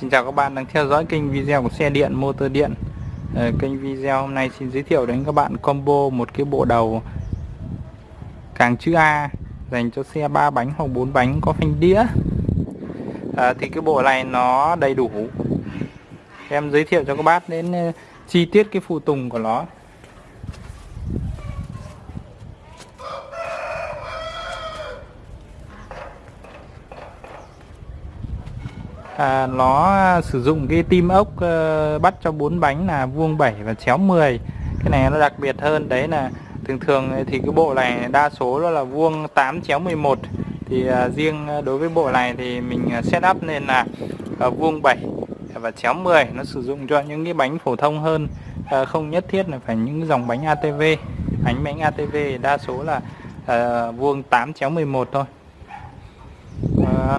Xin chào các bạn đang theo dõi kênh video của xe điện motor điện. À, Kênh video hôm nay xin giới thiệu đến các bạn combo một cái bộ đầu càng chữ A dành cho xe 3 bánh hoặc 4 bánh có phanh đĩa. À, Thì cái bộ này nó đầy đủ. Em giới thiệu cho các bác đến ờ, chi tiết cái phụ tùng của nó. À, nó à, sử dụng cái tim ốc à, bắt cho bốn bánh là vuông 7 và chéo 10 cái này nó đặc biệt hơn. Đấy là thường thường thì cái bộ này đa số nó là vuông 8 chéo 11 thì à, riêng à, đối với bộ này thì mình à, set up nên là à, vuông 7 và chéo 10 nó sử dụng cho những cái bánh phổ thông hơn. À, không nhất thiết là phải những dòng bánh ATV bánh bánh ATV đa số là à, vuông 8 chéo 11 thôi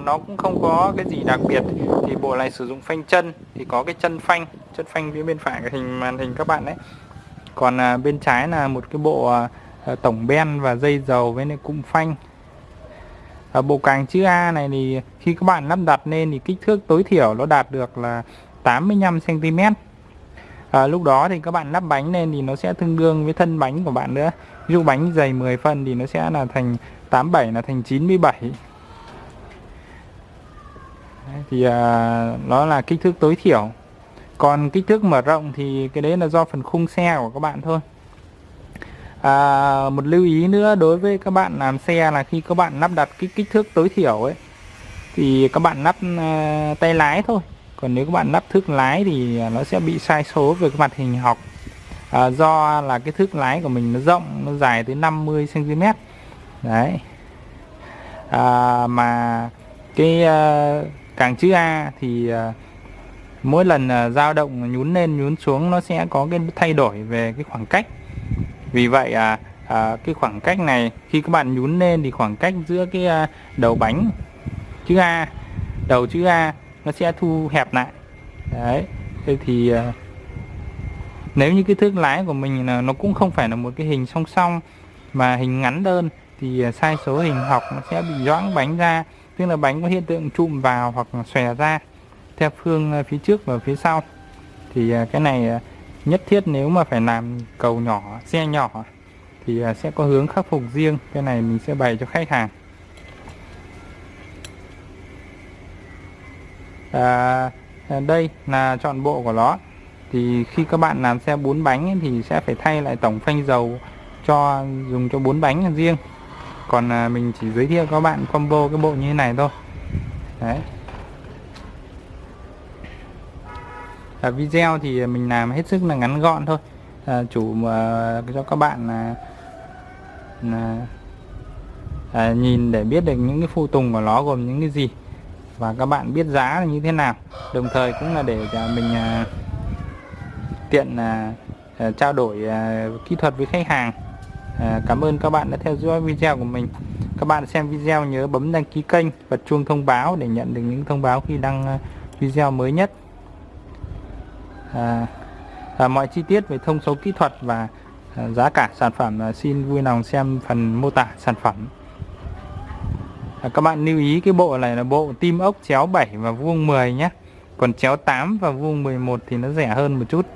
nó cũng không có cái gì đặc biệt. Thì bộ này sử dụng phanh chân thì có cái chân phanh chân phanh phía bên phải cái hình màn hình các bạn đấy. Còn à, bên trái là một cái bộ à, à tổng ben và dây dầu với lại cụm phanh. À, bộ càng chữ A này thì khi các bạn lắp đặt lên thì kích thước tối thiểu nó đạt được là 85 cm à, lúc đó thì các bạn lắp bánh lên thì nó sẽ tương đương với thân bánh của bạn nữa. Ví dụ bánh dày 10 phân thì nó sẽ là thành 87 là thành 97 thì à, nó là kích thước tối thiểu. Còn kích thước mở rộng thì cái đấy là do phần khung xe của các bạn thôi. À, một lưu ý nữa đối với các bạn làm xe là khi các bạn lắp đặt cái kích thước tối thiểu ấy thì các bạn lắp uh, tay lái thôi. Còn nếu các bạn lắp thước lái thì nó sẽ bị sai số về cái mặt hình học. À, do là cái thước lái của mình nó rộng nó dài tới 50 cm đấy. À, mà cái uh, càng chữ A thì ờ, mỗi lần ờ, dao động nhún lên nhún xuống nó sẽ có cái thay đổi về cái khoảng cách. Vì vậy à, à cái khoảng cách này khi các bạn nhún lên thì khoảng cách giữa cái à, đầu bánh chữ A đầu chữ A nó sẽ thu hẹp lại. Đấy thế thì à, nếu như cái thước lái của mình là nó cũng không phải là một cái hình song song mà hình ngắn đơn thì sai số hình học nó sẽ bị doãn bánh ra tức là bánh có hiện tượng trụm vào hoặc xòe ra theo phương ờ, phía trước và phía sau. Thì ờ, cái này ờ, nhất thiết nếu mà phải làm cầu nhỏ xe nhỏ thì sẽ có hướng khắc phục riêng. Cái này mình sẽ bày cho khách hàng. À, đây là chọn bộ của nó. Thì khi các bạn làm xe bốn bánh thì sẽ phải thay lại tổng phanh dầu cho dùng cho bốn bánh riêng còn à, mình chỉ giới thiệu các bạn combo cái bộ như thế này thôi. Đấy. À, video thì mình làm hết sức là ngắn gọn thôi. À, chủ à, cho các bạn là, là à, nhìn để biết được những cái phụ tùng của nó gồm những cái gì. Và các bạn biết giá là như thế nào. Đồng thời cũng là để à, mình à, tiện à, à trao đổi à, kỹ thuật với khách hàng. À, cảm ơn các bạn đã theo dõi video của mình. Các bạn xem video nhớ bấm đăng ký kênh và chuông thông báo để nhận được những thông báo khi đăng à, video mới nhất. À, à, mọi chi tiết về thông số kỹ thuật và à, giá cả sản phẩm à, xin vui lòng xem phần mô tả sản phẩm. À, các bạn lưu ý cái bộ này là bộ tim ốc chéo 7 và vuông 10 nhé. Còn chéo 8 và vuông 11 thì nó rẻ hơn một chút.